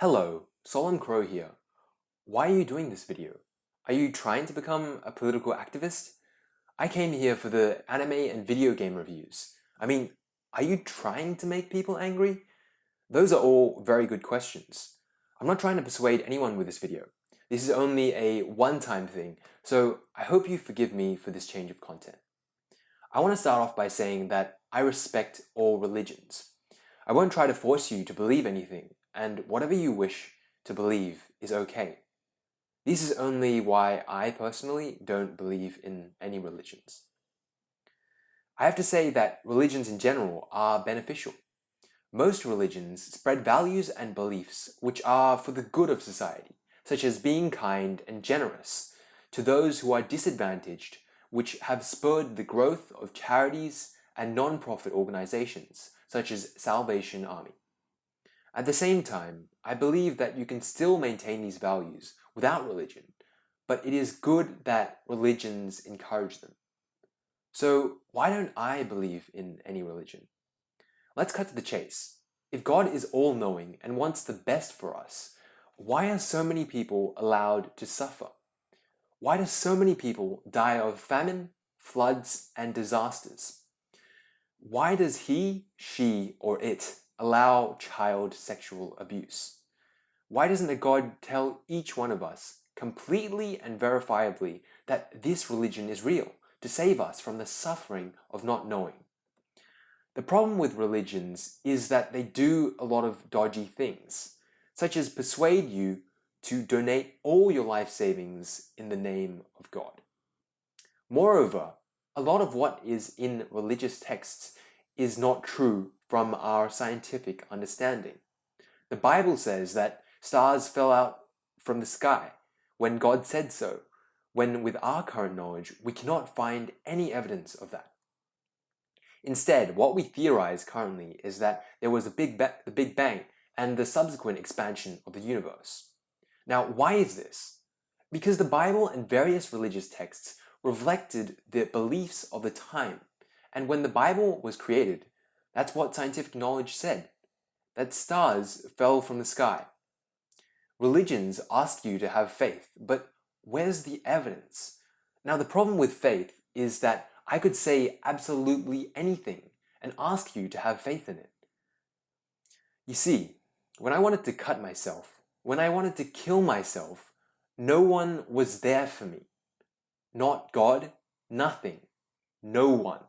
Hello, Solemn Crow here. Why are you doing this video? Are you trying to become a political activist? I came here for the anime and video game reviews. I mean, are you trying to make people angry? Those are all very good questions. I'm not trying to persuade anyone with this video. This is only a one-time thing, so I hope you forgive me for this change of content. I want to start off by saying that I respect all religions. I won't try to force you to believe anything, and whatever you wish to believe is okay. This is only why I personally don't believe in any religions. I have to say that religions in general are beneficial. Most religions spread values and beliefs which are for the good of society, such as being kind and generous to those who are disadvantaged, which have spurred the growth of charities and non-profit organizations, such as Salvation Army. At the same time, I believe that you can still maintain these values without religion, but it is good that religions encourage them. So why don't I believe in any religion? Let's cut to the chase. If God is all-knowing and wants the best for us, why are so many people allowed to suffer? Why do so many people die of famine, floods, and disasters? Why does he, she, or it allow child sexual abuse? Why doesn't a God tell each one of us completely and verifiably that this religion is real to save us from the suffering of not knowing? The problem with religions is that they do a lot of dodgy things, such as persuade you to donate all your life savings in the name of God. Moreover, a lot of what is in religious texts is not true from our scientific understanding. The Bible says that stars fell out from the sky when God said so, when with our current knowledge we cannot find any evidence of that. Instead, what we theorize currently is that there was a big the Big Bang and the subsequent expansion of the universe. Now, why is this? Because the Bible and various religious texts reflected the beliefs of the time, and when the Bible was created, that's what scientific knowledge said, that stars fell from the sky. Religions ask you to have faith, but where's the evidence? Now the problem with faith is that I could say absolutely anything and ask you to have faith in it. You see, when I wanted to cut myself, when I wanted to kill myself, no one was there for me. Not God, nothing, no one.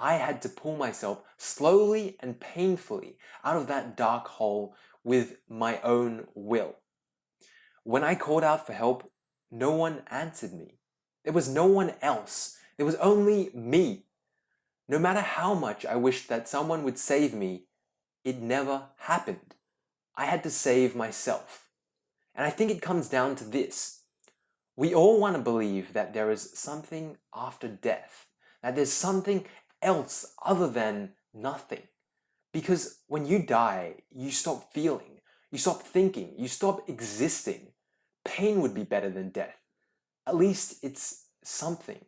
I had to pull myself slowly and painfully out of that dark hole with my own will. When I called out for help, no one answered me. There was no one else. There was only me. No matter how much I wished that someone would save me, it never happened. I had to save myself. And I think it comes down to this. We all want to believe that there is something after death, that there's something else other than nothing. Because when you die, you stop feeling, you stop thinking, you stop existing. Pain would be better than death. At least it's something.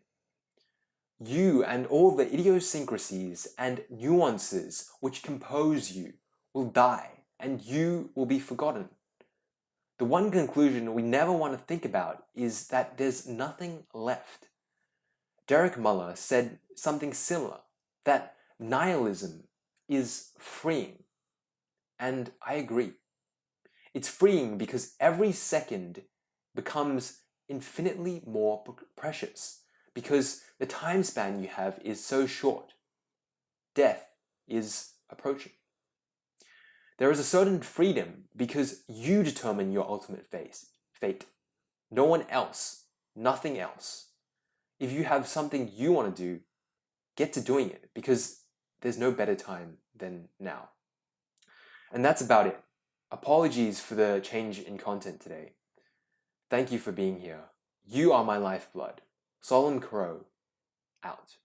You and all the idiosyncrasies and nuances which compose you will die and you will be forgotten. The one conclusion we never want to think about is that there's nothing left. Derek Muller said something similar, that nihilism is freeing. And I agree. It's freeing because every second becomes infinitely more precious because the time span you have is so short. Death is approaching. There is a certain freedom because you determine your ultimate fate. No one else, nothing else if you have something you want to do, get to doing it because there's no better time than now. And that's about it. Apologies for the change in content today. Thank you for being here. You are my lifeblood. Solemn Crow, out.